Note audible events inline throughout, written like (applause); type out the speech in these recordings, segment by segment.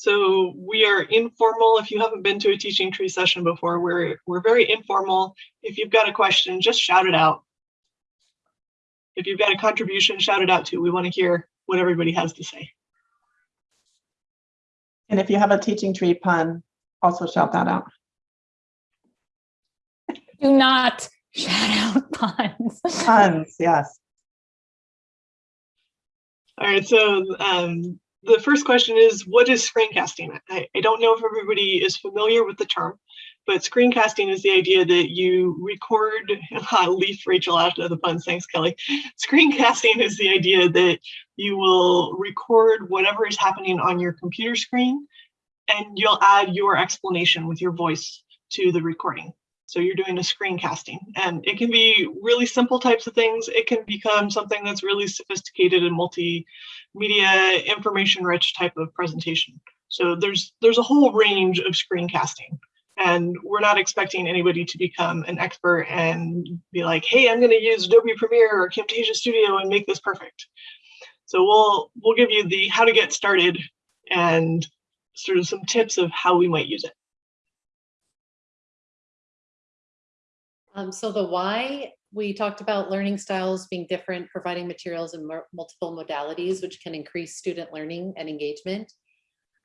So we are informal. If you haven't been to a teaching tree session before, we're, we're very informal. If you've got a question, just shout it out. If you've got a contribution, shout it out too. We want to hear what everybody has to say. And if you have a teaching tree pun, also shout that out. Do not shout out (laughs) puns. Puns, yes. All right, so um, the first question is, what is screencasting? I, I don't know if everybody is familiar with the term, but screencasting is the idea that you record, (laughs) I'll leave Rachel out of the puns, thanks Kelly. Screencasting is the idea that you will record whatever is happening on your computer screen and you'll add your explanation with your voice to the recording. So you're doing a screencasting and it can be really simple types of things. It can become something that's really sophisticated and multimedia information rich type of presentation. So there's there's a whole range of screencasting and we're not expecting anybody to become an expert and be like, hey, I'm going to use Adobe Premiere or Camtasia Studio and make this perfect. So we'll we'll give you the how to get started and sort of some tips of how we might use it. Um, so the why, we talked about learning styles being different, providing materials in multiple modalities, which can increase student learning and engagement.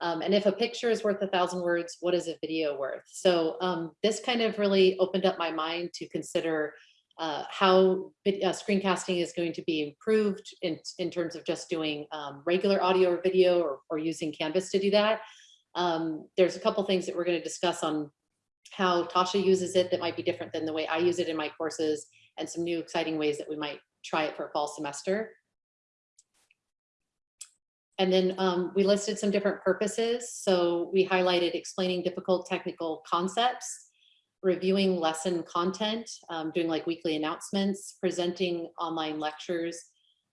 Um, and if a picture is worth a thousand words, what is a video worth? So um, this kind of really opened up my mind to consider uh, how uh, screencasting is going to be improved in, in terms of just doing um, regular audio or video or, or using Canvas to do that. Um, there's a couple things that we're going to discuss on how Tasha uses it that might be different than the way I use it in my courses and some new exciting ways that we might try it for a fall semester. And then um, we listed some different purposes. So we highlighted explaining difficult technical concepts, reviewing lesson content, um, doing like weekly announcements, presenting online lectures,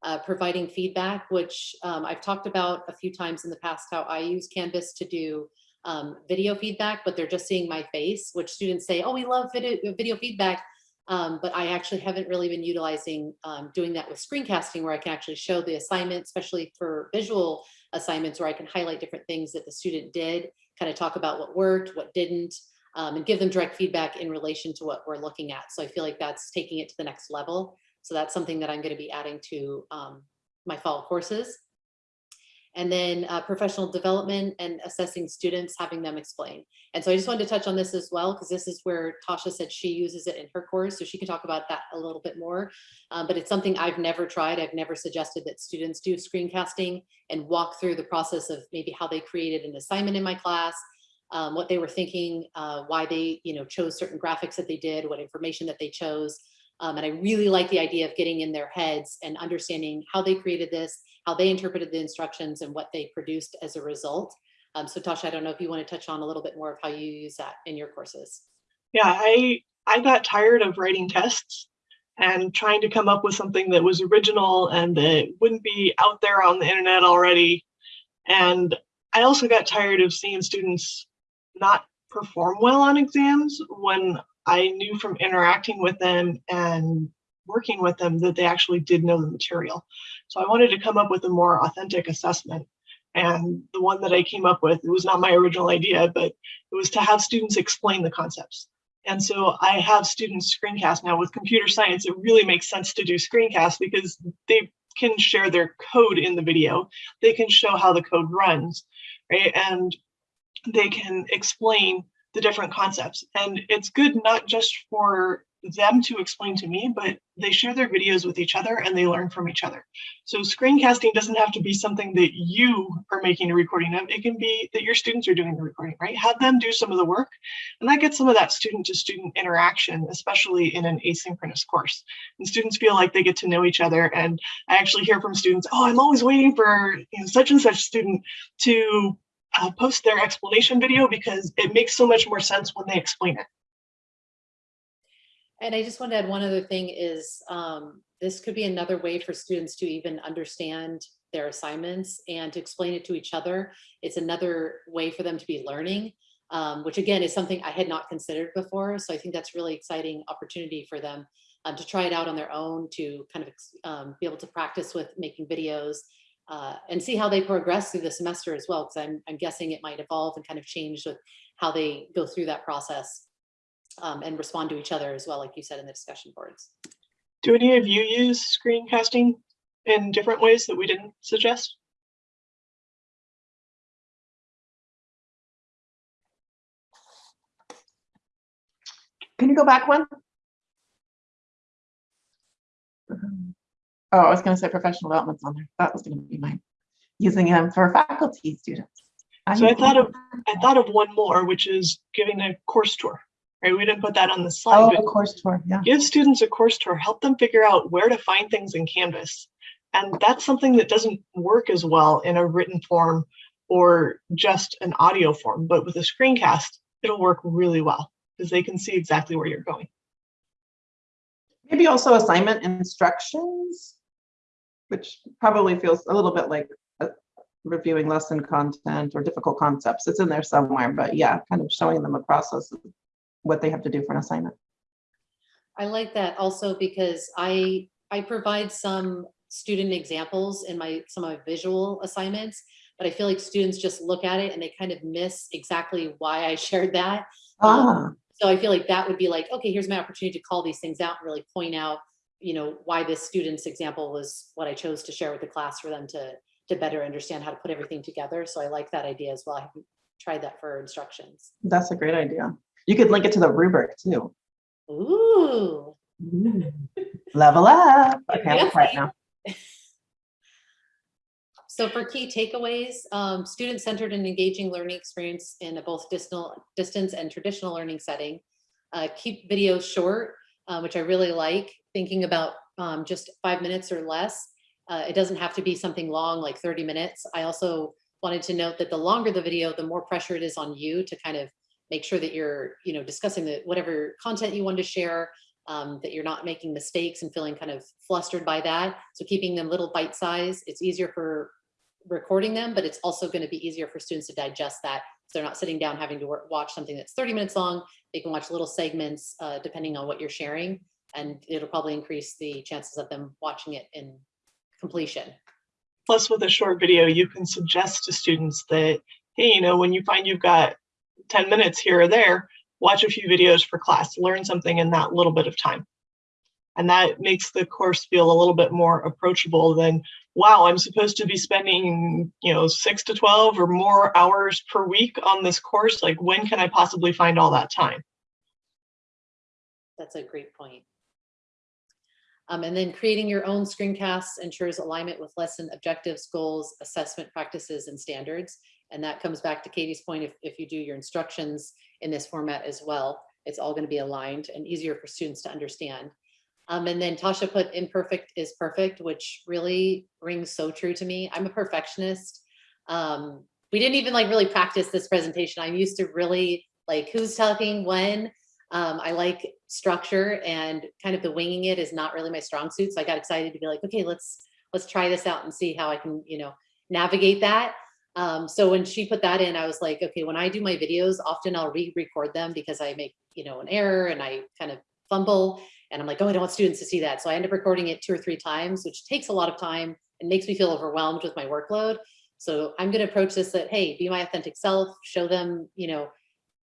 uh, providing feedback, which um, I've talked about a few times in the past, how I use Canvas to do um, video feedback, but they're just seeing my face, which students say, oh, we love video, video feedback. Um, but I actually haven't really been utilizing um, doing that with screencasting where I can actually show the assignment, especially for visual assignments where I can highlight different things that the student did, kind of talk about what worked, what didn't, um, and give them direct feedback in relation to what we're looking at. So I feel like that's taking it to the next level. So that's something that I'm going to be adding to um, my fall courses and then uh, professional development and assessing students, having them explain. And so I just wanted to touch on this as well, because this is where Tasha said she uses it in her course, so she can talk about that a little bit more. Um, but it's something I've never tried. I've never suggested that students do screencasting and walk through the process of maybe how they created an assignment in my class, um, what they were thinking, uh, why they you know chose certain graphics that they did, what information that they chose. Um, and I really like the idea of getting in their heads and understanding how they created this, how they interpreted the instructions and what they produced as a result. Um, so Tasha, I don't know if you want to touch on a little bit more of how you use that in your courses. Yeah, I, I got tired of writing tests and trying to come up with something that was original and that wouldn't be out there on the internet already. And I also got tired of seeing students not perform well on exams when I knew from interacting with them and working with them that they actually did know the material. So I wanted to come up with a more authentic assessment. And the one that I came up with, it was not my original idea, but it was to have students explain the concepts. And so I have students screencast now with computer science. It really makes sense to do screencast because they can share their code in the video. They can show how the code runs, right? And they can explain the different concepts. And it's good not just for them to explain to me, but they share their videos with each other and they learn from each other. So screencasting doesn't have to be something that you are making a recording of. It can be that your students are doing the recording, right? Have them do some of the work and that gets some of that student to student interaction, especially in an asynchronous course. And students feel like they get to know each other. And I actually hear from students, oh, I'm always waiting for you know, such and such student to uh, post their explanation video because it makes so much more sense when they explain it. And I just want to add one other thing is um, this could be another way for students to even understand their assignments and to explain it to each other. It's another way for them to be learning, um, which again is something I had not considered before. So I think that's really exciting opportunity for them um, to try it out on their own, to kind of um, be able to practice with making videos uh, and see how they progress through the semester as well, because I'm, I'm guessing it might evolve and kind of change with how they go through that process um, and respond to each other as well, like you said in the discussion boards. Do any of you use screencasting in different ways that we didn't suggest? Can you go back one? Oh, I was gonna say professional development's on there. That was gonna be mine. Using them for faculty students. So I thought of I thought of one more, which is giving a course tour. Right? We didn't put that on the slide, Oh, but course tour, yeah. give students a course tour, help them figure out where to find things in Canvas. And that's something that doesn't work as well in a written form or just an audio form, but with a screencast, it'll work really well because they can see exactly where you're going. Maybe also assignment instructions, which probably feels a little bit like uh, reviewing lesson content or difficult concepts. It's in there somewhere, but yeah, kind of showing them a process of what they have to do for an assignment. I like that also because I, I provide some student examples in my, some of my visual assignments, but I feel like students just look at it and they kind of miss exactly why I (laughs) shared that. Ah, So I feel like that would be like, okay, here's my opportunity to call these things out and really point out, you know, why this student's example was what I chose to share with the class for them to, to better understand how to put everything together. So I like that idea as well. I haven't tried that for instructions. that's a great idea. You could link it to the rubric too. Ooh, Level up. (laughs) Okay. I'm quiet now. (laughs) So for key takeaways, um, student-centered and engaging learning experience in a both distance and traditional learning setting. Uh, keep videos short, uh, which I really like, thinking about um, just five minutes or less. Uh, it doesn't have to be something long, like 30 minutes. I also wanted to note that the longer the video, the more pressure it is on you to kind of make sure that you're, you know, discussing the whatever content you want to share, um, that you're not making mistakes and feeling kind of flustered by that. So keeping them little bite size, it's easier for recording them, but it's also going to be easier for students to digest that. So they're not sitting down having to watch something that's 30 minutes long. They can watch little segments uh, depending on what you're sharing, and it'll probably increase the chances of them watching it in completion. Plus, with a short video, you can suggest to students that, hey, you know, when you find you've got 10 minutes here or there, watch a few videos for class, learn something in that little bit of time. And that makes the course feel a little bit more approachable than, wow, I'm supposed to be spending, you know, six to 12 or more hours per week on this course. Like, when can I possibly find all that time? That's a great point. Um, and then creating your own screencasts ensures alignment with lesson objectives, goals, assessment practices, and standards. And that comes back to Katie's point, if, if you do your instructions in this format as well, it's all gonna be aligned and easier for students to understand. Um, and then Tasha put imperfect is perfect, which really rings so true to me. I'm a perfectionist. Um, we didn't even like really practice this presentation. I'm used to really like who's talking when. Um, I like structure and kind of the winging it is not really my strong suit. So I got excited to be like, okay, let's let's try this out and see how I can, you know, navigate that. Um, so when she put that in, I was like, okay, when I do my videos, often I'll re-record them because I make, you know, an error and I kind of fumble and I'm like, oh, I don't want students to see that. So I end up recording it two or three times, which takes a lot of time and makes me feel overwhelmed with my workload. So I'm going to approach this that, hey, be my authentic self, show them, you know,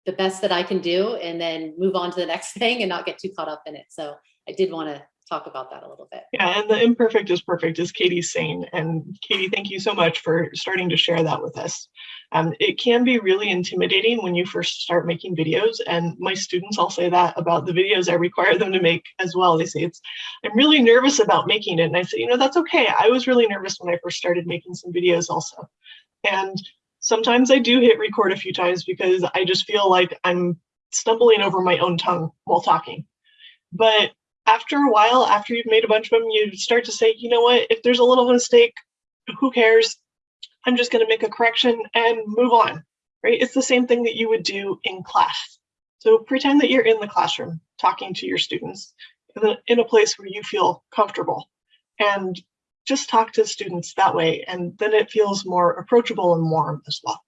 the best that I can do and then move on to the (laughs) next thing and not get too caught up in it. So I did want to talk about that a little bit. Yeah, and the imperfect is perfect, as Katie's saying. And Katie, thank you so much for starting to share that with us. Um, it can be really intimidating when you first start making videos, and my students all say that about the videos I require them to make as well. They say it's, I'm really nervous about making it, and I say, you know, that's okay. I was really nervous when I first started making some videos also, and sometimes I do hit record a few times because I just feel like I'm stumbling over my own tongue while talking. But after a while, after you've made a bunch of them, you start to say, you know what, if there's a little mistake, who cares? I'm just going to make a correction and move on, right? It's the same thing that you would do in class. So pretend that you're in the classroom talking to your students in a, place where you feel comfortable and just talk to students that way. And then it feels more approachable and warm as well.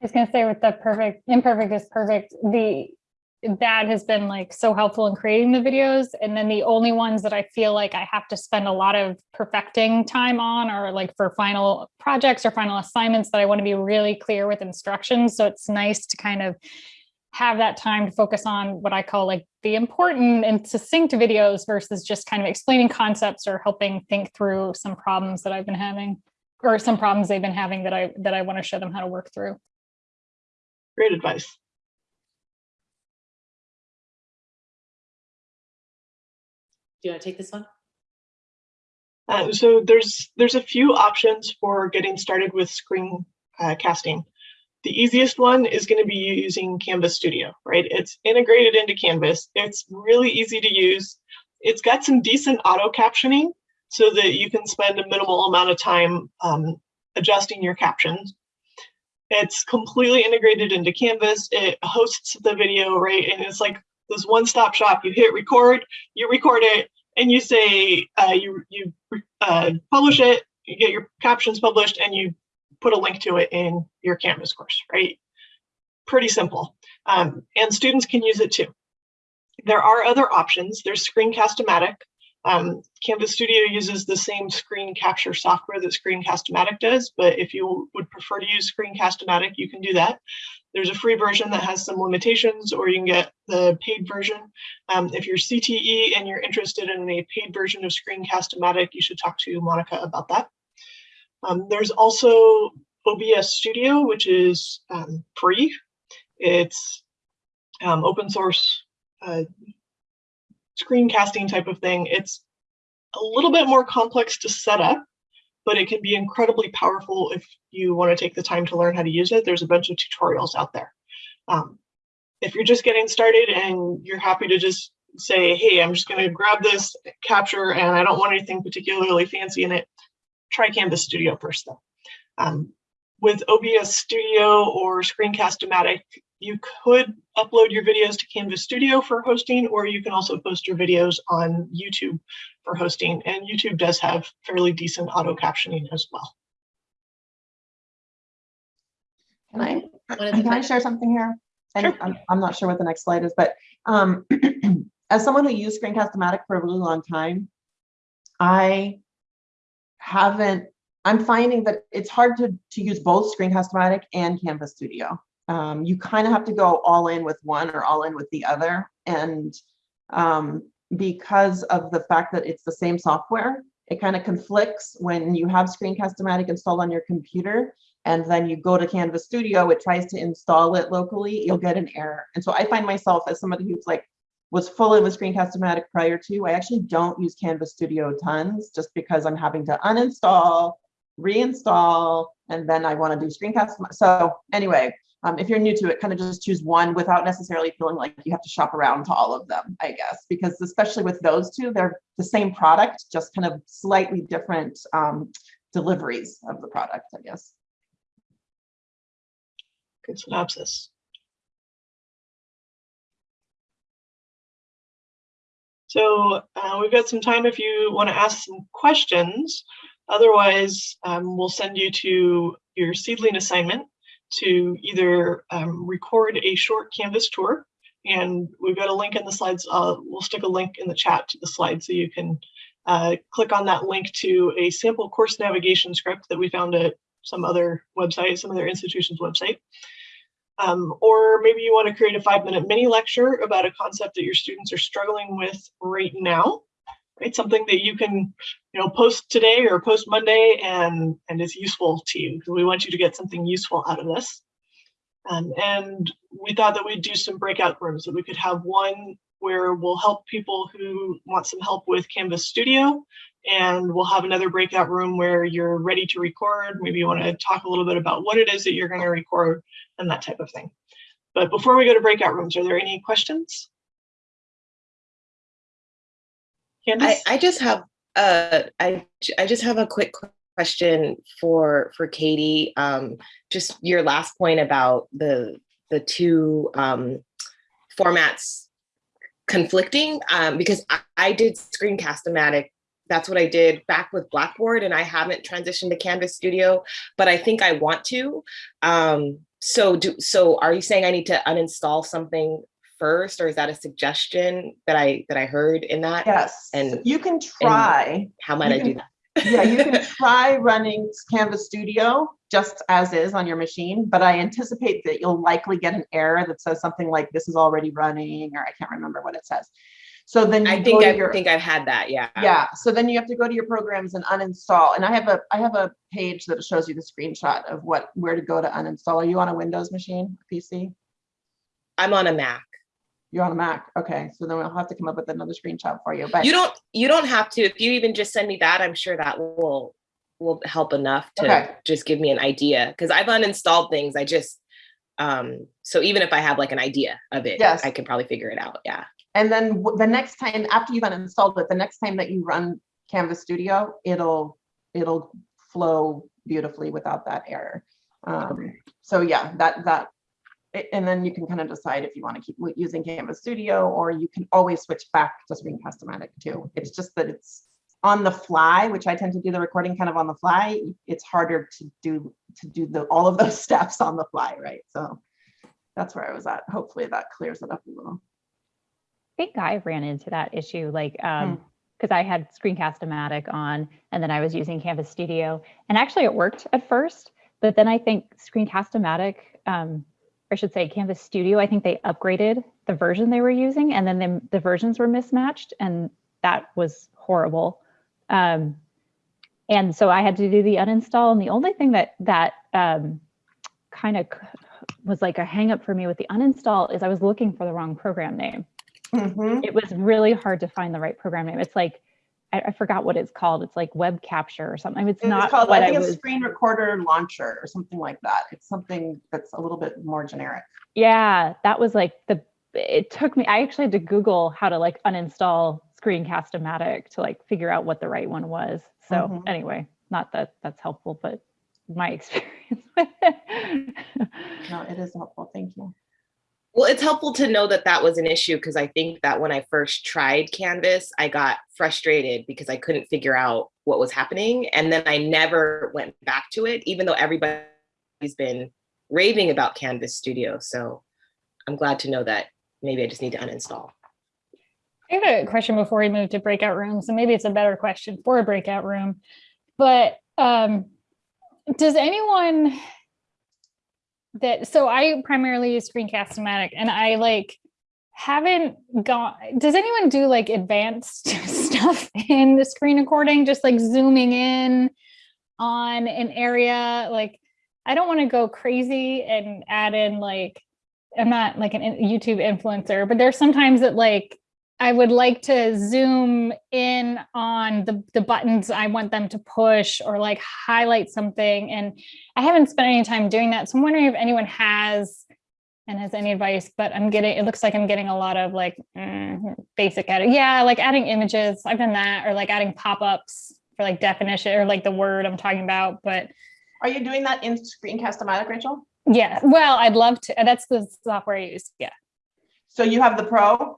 I was gonna say with the perfect, imperfect is perfect, the, that has been like so helpful in creating the videos. And then the only ones that I feel like I have to spend a lot of perfecting time on are like for final projects or final assignments that I want to be really clear with instructions. So it's nice to kind of have that time to focus on what I call like the important and succinct videos versus just kind of explaining concepts or helping think through some problems that I've been having or some problems they've been having that I that I want to show them how to work through. Great advice. Do you want to take this one? Uh, so there's there's a few options for getting started with screen uh, casting. The easiest one is going to be using Canvas Studio, right? It's integrated into Canvas. It's really easy to use. It's got some decent auto captioning so that you can spend a minimal amount of time um, adjusting your captions. It's completely integrated into Canvas. It hosts the video, right? And it's like this one-stop shop. You hit record, you record it, and you say uh, you you uh, publish it. You get your captions published, and you put a link to it in your Canvas course, right? Pretty simple. Um, and students can use it too. There are other options. There's Screencast-O-Matic. Um, Canvas Studio uses the same screen capture software that Screencast-O-Matic does, but if you would prefer to use Screencast-O-Matic, you can do that. There's a free version that has some limitations, or you can get the paid version. Um, if you're CTE and you're interested in a paid version of Screencast-O-Matic, you should talk to Monica about that. Um, there's also OBS Studio, which is um, free. It's um, open source uh, screencasting type of thing. It's a little bit more complex to set up, but it can be incredibly powerful if you want to take the time to learn how to use it. There's a bunch of tutorials out there. Um, if you're just getting started and you're happy to just say, hey, I'm just going to grab this capture and I don't want anything particularly fancy in it, try Canvas Studio first though. Um, with OBS Studio or Screencast-O-Matic, you could upload your videos to Canvas Studio for hosting, or you can also post your videos on YouTube for hosting. And YouTube does have fairly decent auto captioning as well. Can I, One of the can I share something here? And Sure. I'm, I'm not sure what the next slide is, but um, (clears throat) as someone who used Screencast-O-Matic for a really long time, I haven't, I'm finding that it's hard to, to use both Screencast-O-Matic and Canvas Studio. Um, you kind of have to go all in with one or all in with the other. And um, because of the fact that it's the same software, it kind of conflicts when you have Screencast-O-Matic installed on your computer and then you go to Canvas Studio, it tries to install it locally, you'll get an error. And so I find myself as somebody who's like, was fully with Screencast-O-Matic prior to, I actually don't use Canvas Studio tons just because I'm having to uninstall, reinstall, and then I want to do Screencast. So anyway, um, if you're new to it, kind of just choose one without necessarily feeling like you have to shop around to all of them, I guess, because especially with those two, they're the same product, just kind of slightly different um, deliveries of the product, I guess. Good synopsis. So uh, we've got some time if you want to ask some questions. Otherwise, um, we'll send you to your seedling assignment to either um, record a short Canvas tour. And we've got a link in the slides. Uh, we'll stick a link in the chat to the slide so you can uh, click on that link to a sample course navigation script that we found at some other website, some other institution's website. Um, or maybe you want to create a five minute mini lecture about a concept that your students are struggling with right now, right? Something that you can, you know, post today or post Monday and, and is useful to you we want you to get something useful out of this. Um, and we thought that we'd do some breakout rooms that we could have one where we'll help people who want some help with Canvas Studio and we'll have another breakout room where you're ready to record. Maybe you want to talk a little bit about what it is that you're going to record and that type of thing. But before we go to breakout rooms, are there any questions? I? I just have uh I I just have a quick question for for Katie. Um, just your last point about the the two um, formats conflicting um, because I, I did Screencast-O-Matic. That's what I did back with Blackboard, and I haven't transitioned to Canvas Studio, but I think I want to. Um, so do so. Are you saying I need to uninstall something first, or is that a suggestion that I that I heard in that? Yes, And- you can try. How might You I do that? (laughs) Yeah, you can try running Canvas Studio just as is on your machine, but I anticipate that you'll likely get an error that says something like this is already running, or I can't remember what it says. So then you I think I your, think I've had that. Yeah. yeah, so then you have to go to your programs and uninstall. And I have a, I have a page that shows you the screenshot of what, where to go to uninstall. Are you on a Windows machine, PC? I'm on a Mac. You're on a Mac, okay, so then we'll have to come up with another screenshot for you, but. You don't you don't have to. If you even just send me that, I'm sure that will will help enough to Okay. just give me an idea. Because I've uninstalled things. I just um so even if I have like an idea of it, Yes. I can probably figure it out. Yeah. And then the next time, after you've uninstalled it, the next time that you run Canvas Studio, it'll, it'll flow beautifully without that error. Um, so yeah, that, that, and then you can kind of decide if you want to keep using Canvas Studio, or you can always switch back to Screencast-O-Matic too. It's just that it's on the fly, which I tend to do the recording kind of on the fly. It's harder to do, to do the, all of those (laughs) steps on the fly, right? So that's where I was at. Hopefully that clears it up a little. I think I ran into that issue, like, Hmm. um, because I had Screencast-O-Matic on, and then I was using Canvas Studio, and actually it worked at first, but then I think Screencast-O-Matic, um, I should say Canvas Studio, I think they upgraded the version they were using, and then the, the versions were mismatched, and that was horrible. Um, and so I had to do the uninstall, and the only thing that that um, kind of was like a hangup for me with the uninstall is I was looking for the wrong program name Mhm. it was really hard to find the right program name. It's like, I, I forgot what it's called. It's like web capture or something. It's It's not called, what I I, think it's screen recorder launcher or something like that. It's something that's a little bit more generic. Yeah, that was like the. It took me. I actually had to Google how to like uninstall Screencast-O-Matic to like figure out what the right one was. So Mhm. anyway, not that that's helpful, but my (laughs) experience with it. No, it is helpful. Thank you. Well, it's helpful to know that that was an issue because I think that when I first tried Canvas, I got frustrated because I couldn't figure out what was happening. And then I never went back to it, even though everybody's been raving about Canvas Studio. So I'm glad to know that maybe I just need to uninstall. I have a question before we move to breakout rooms, and maybe it's a better question for a breakout room. But um, does anyone that so I primarily use Screencast-O-Matic, and I like haven't gone. Does anyone do like advanced (laughs) stuff in the screen recording, just like zooming in on an area? Like, I don't want to go crazy and add in like I'm not like an YouTube influencer, but there's sometimes that like I would like to zoom in on the, the buttons I want them to push or like highlight something. And I haven't spent any time doing that. So I'm wondering if anyone has and has any advice, but I'm getting, it looks like I'm getting a lot of like mm, basic edit. Yeah, like adding images. I've done that or like adding pop-ups for like definition or like the word I'm talking about. But Are you doing that in Screencast-O-Matic, Rachel? yeah, well, I'd love to. That's the software I use. Yeah. So you have the pro?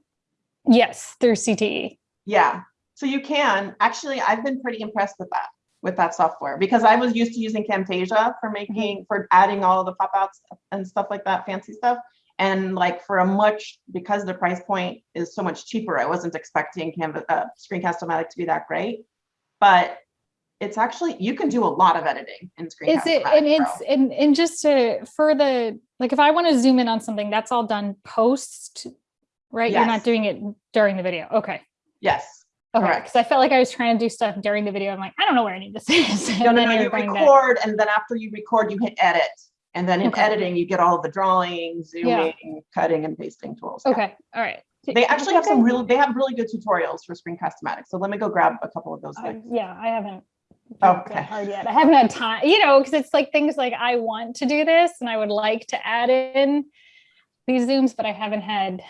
Yes, through. CTE. Yeah. So you can, actually, I've been pretty impressed with that, with that software because I was used to using Camtasia for making, for adding all of the pop outs and stuff like that, fancy stuff. And like for a much, because the price point is so much cheaper, I wasn't expecting Canva, uh, Screencast-O-Matic to be that great. But it's actually, you can do a lot of editing in Is it, and it's, and, and just to, for the, like, if I want to zoom in on something, that's all done post, right? You're not doing it during the video. Okay. Yes. Okay. Because I felt like I was trying to do stuff during the video. I'm like, I don't know where any of this is. No, (laughs) And no, no, you're that- record and then after you record, you hit edit. And then in Okay. editing, you get all the drawing, Yeah. zooming, cutting and pasting tools. Yeah. Okay. All right. They actually have some really, they have really good tutorials for Screencast-O-Matic. So let me go grab a couple of those. Uh. Yeah, I haven't. Oh, okay. Hard yet. I haven't had time, you know, because it's like things like I want to do this and I would like to add in these zooms, but I haven't had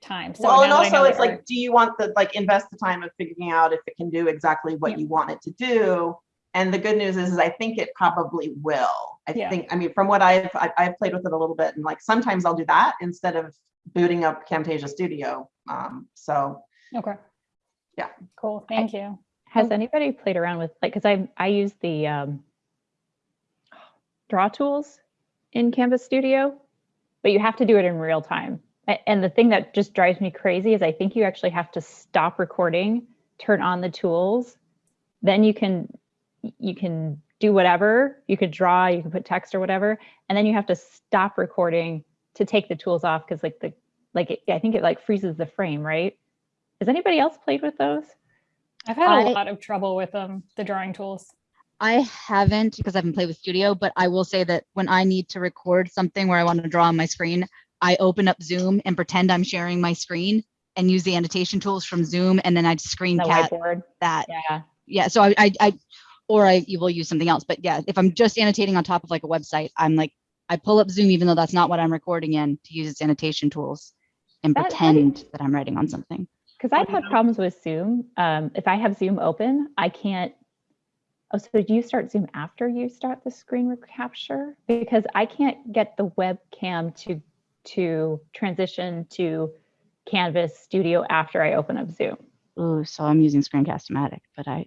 time. So Well, and now that I know also it's like, do you want the, like, invest the time of figuring out if it can do exactly Yeah. what you want it to do? And the good news is, is I think it probably will. I Yeah. think, I mean, from what I've, I- I've played with it a little bit and like, sometimes I'll do that instead of booting up Camtasia Studio. Um, so Okay. Yeah. Cool. Thank you. Has anybody played around with like because I I use the um, draw tools in Canvas Studio, but you have to do it in real time. A- And the thing that just drives me crazy is I think you actually have to stop recording, turn on the tools, then you can you can do whatever. You could draw, you can put text or whatever, and then you have to stop recording to take the tools off because like the like it, I think it like freezes the frame, right? Has anybody else played with those? I've had a I- lot of trouble with them, the drawing tools. I haven't because I haven't played with Studio, but I will say that when I need to record something where I want to draw on my screen, I open up Zoom and pretend I'm sharing my screen and use the annotation tools from Zoom, and then I screen cap that. Yeah. Yeah, so I, I, I, or I you will use something else. But yeah, if I'm just annotating on top of like a website, I'm like, I pull up Zoom even though that's not what I'm recording in to use its annotation tools and That- that is- pretend that I'm writing on something. Because I've had problems with Zoom. Um, if I have Zoom open, I can't. Oh, so do you start Zoom after you start the screen recapture? Because I can't get the webcam to to transition to Canvas Studio after I open up Zoom. Ooh, so I'm using Screencast-O-Matic, but I.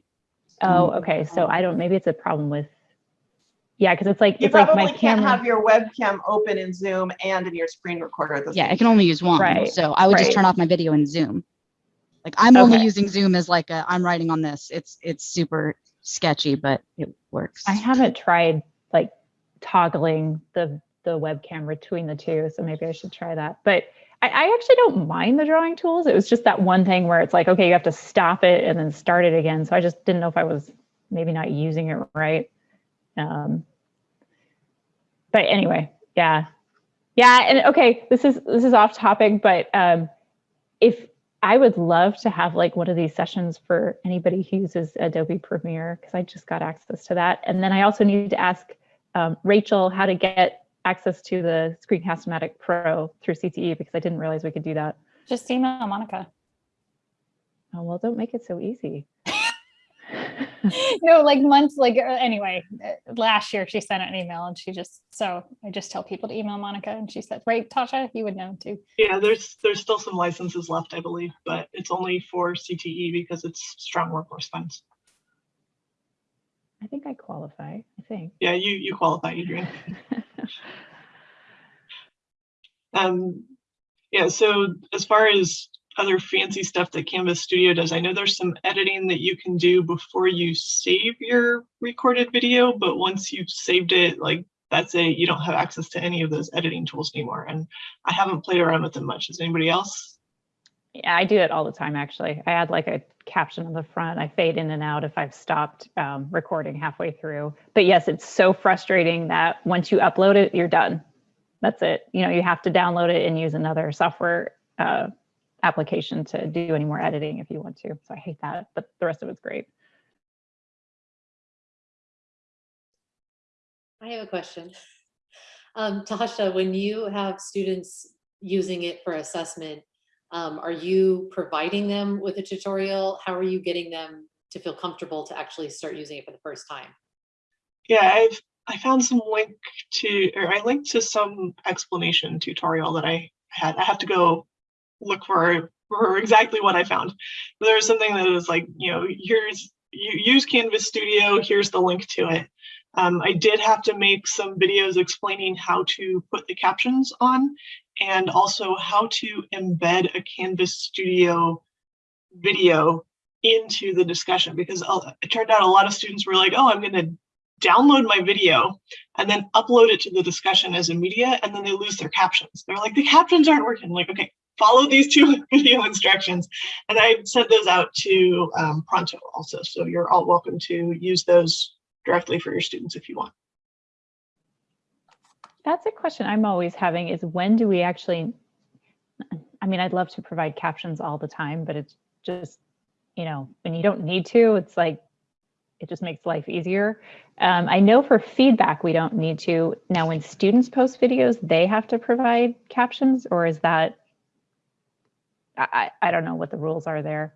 Oh, okay. So I don't. Maybe it's a problem with. Yeah, because it's like You it's like probably my can't camera. have your webcam open in Zoom and in your screen recorder at the Yeah, same I can only use one. Right, So I would just turn off my video in Zoom. Like I'm only Okay. using Zoom as like a, I'm writing on this. It's, it's super sketchy, but it works. I haven't tried like toggling the the webcam between the two, so maybe I should try that. But I, I actually don't mind the drawing tools. It was just that one thing where it's like, okay, you have to stop it and then start it again. So I just didn't know if I was maybe not using it right. Um, but anyway, yeah, yeah, and okay, this is this is off topic, but um, if I would love to have like one of these sessions for anybody who uses Adobe Premiere because I just got access to that. And then I also need to ask um, Rachel how to get access to the Screencast-O-Matic Pro through CTE because I didn't realize we could do that. Just email Monica. Oh, well, don't make it so easy. (laughs) no, like months, like uh, anyway, uh, last year she sent an email and she just, so I just tell people to email Monica and she said, right, Tasha, you would know too. Yeah, there's there's still some licenses left, I believe, but it's only for CTE because it's strong workforce funds. I think I qualify, I think. Yeah, you you qualify, Adrian. (laughs) (laughs) Um, yeah, so as far as other fancy stuff that Canvas Studio does, I know there's some editing that you can do before you save your recorded video, but once you've saved it, like that's it, you don't have access to any of those editing tools anymore. And I haven't played around with them much. Has anybody else? Yeah, I do it all the time, actually. I add like a caption on the front. I fade in and out if I've stopped um, recording halfway through. But yes, it's so frustrating that once you upload it, you're done. That's it. You know, you have to download it and use another software uh, application to do any more editing if you want to. So I hate that, but the rest of it's great. I have a question. Um, Tasha, when you have students using it for assessment, um, are you providing them with a tutorial? How are you getting them to feel comfortable to actually start using it for the first time? Yeah, I've I found some link to or I linked to some explanation tutorial that I had. I have to go look for for exactly what I found. There was something that was like, you know, here's you use Canvas Studio, here's the link to it. Um, I did have to make some videos explaining how to put the captions on and also how to embed a Canvas Studio video into the discussion because it turned out a lot of students were like, oh, I'm going to download my video and then upload it to the discussion as a media and then they lose their captions. They're like, the captions aren't working. I'm like, okay, follow these two (laughs) video instructions. And I sent those out to um, Pronto also. So you're all welcome to use those directly for your students if you want. That's a question I'm always having is when do we actually, I mean, I'd love to provide captions all the time, but it's just, you know, when you don't need to, it's like, it just makes life easier. Um, I know for feedback, we don't need to. Now, when students post videos, they have to provide captions or is that, I, I don't know what the rules are there.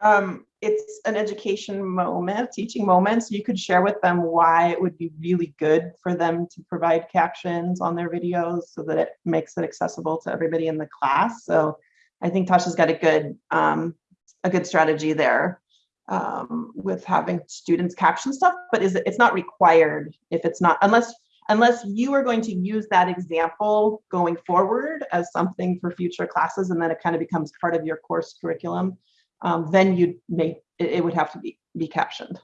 um, it's an education moment, teaching moment. So you could share with them why it would be really good for them to provide captions on their videos so that it makes it accessible to everybody in the class. So I think Tasha's got a good, um, a good strategy there um, with having students caption stuff, but is it, it's not required if it's not, unless, unless you are going to use that example going forward as something for future classes, and then it kind of becomes part of your course curriculum, um, then you may, it, it would have to be, be captioned.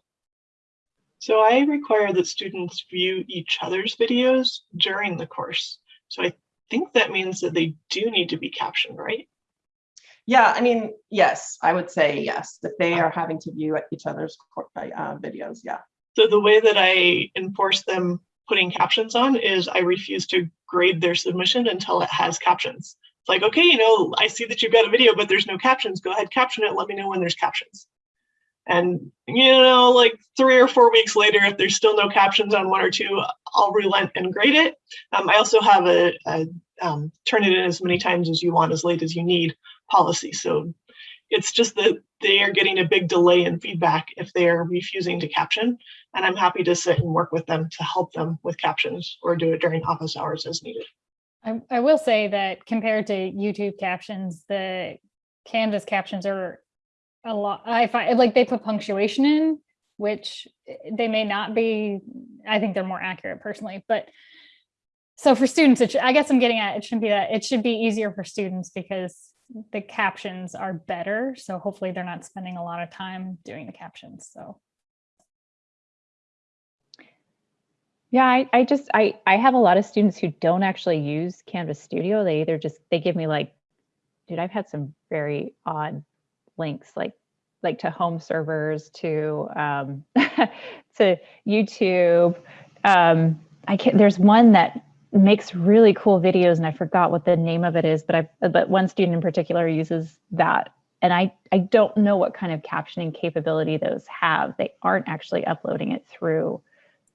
So I require that students view each other's videos during the course. So I think that means that they do need to be captioned, right? Yeah, I mean, yes, I would say yes, that they are having to view each other's uh, videos, yeah. So the way that I enforce them putting captions on is I refuse to grade their submission until it has captions. It's like, okay, you know, I see that you've got a video, but there's no captions. Go ahead, caption it. Let me know when there's captions. And you know, like three or four weeks later, if there's still no captions on one or two, I'll relent and grade it. Um, I also have a, a um, turn it in as many times as you want, as late as you need policy. So it's just that they are getting a big delay in feedback if they are refusing to caption. And I'm happy to sit and work with them to help them with captions or do it during office hours as needed. I, I will say that compared to YouTube captions, the Canvas captions are a lot, I find, like, they put punctuation in, which eh, they may not be, I think they're more accurate personally, but so for students, it, I guess I'm getting at, it shouldn't be that, it should be easier for students because the captions are better. So hopefully they're not spending a lot of time doing the captions, so. Yeah, I, I just, I, I have a lot of students who don't actually use Canvas Studio. They either just, they give me like, dude, I've had some very odd links, like, like to home servers, to, um, (laughs) to YouTube. Um, I can't, there's one that makes really cool videos and I forgot what the name of it is, but I, but one student in particular uses that. And I, I don't know what kind of captioning capability those have. They aren't actually uploading it through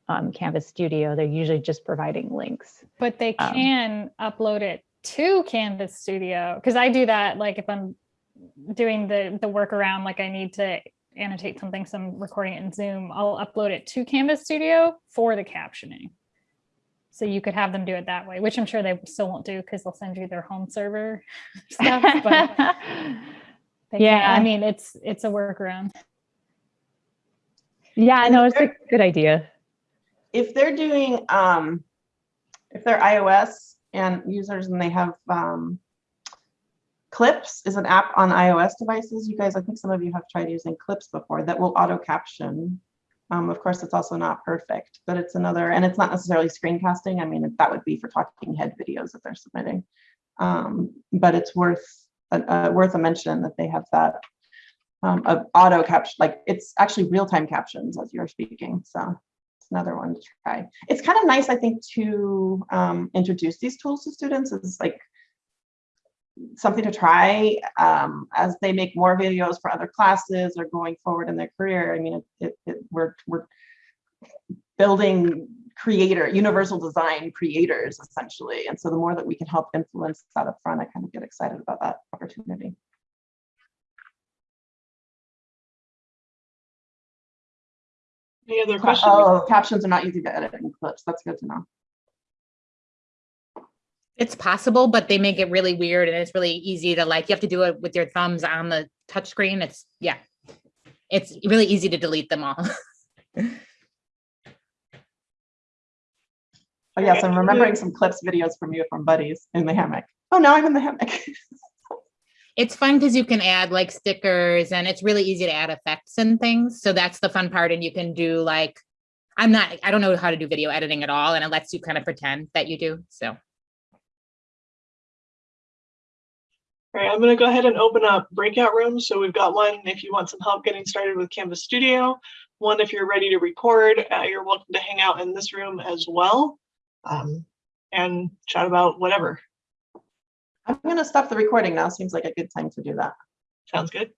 um, Canvas Studio. They're usually just providing links. But they Um, can upload it to Canvas Studio, because I do that, like if I'm doing the, the workaround, like I need to annotate something, so I'm recording it in Zoom, I'll upload it to Canvas Studio for the captioning. So you could have them do it that way, which I'm sure they still won't do because they'll send you their home server (laughs) stuff, but (laughs) they can- Yeah. I mean, it's, it's a workaround. yeah, And no, it's a good idea. If they're doing, um, if they're iOS and users and they have, um, Clips is an app on iOS devices. You guys, I think some of you have tried using Clips before that will auto caption. Um, of course, it's also not perfect, but it's another, and it's not necessarily screencasting. I mean, that would be for talking head videos that they're submitting. Um, but it's worth, uh, uh, worth a mention that they have that um, of auto caption, like it's actually real-time captions as you're speaking. So another one to try. It's kind of nice, I think, to um, introduce these tools to students. It's like something to try um, as they make more videos for other classes or going forward in their career. I mean, it, it, we're we're building creator, universal design creators essentially. And so the more that we can help influence that up front, I kind of get excited about that opportunity. Any other questions? Oh, captions are not easy to edit in clips. That's good to know. It's possible, but they make it really weird and it's really easy to like, you have to do it with your thumbs on the touchscreen. It's, yeah. It's really easy to delete them all. (laughs) Oh yes, I'm remembering some clips videos from you from buddies in the hammock. Oh, now I'm in the hammock. (laughs) It's fun because you can add like stickers and it's really easy to add effects and things. So that's the fun part. And you can do like, I'm not, I don't know how to do video editing at all. And it lets you kind of pretend that you do. So. All right, I'm going to go ahead and open up breakout rooms. So we've got one if you want some help getting started with Canvas Studio. One if you're ready to record, uh, you're welcome to hang out in this room as well um, and chat about whatever. I'm gonna stop the recording now. Seems like a good time to do that. Sounds good.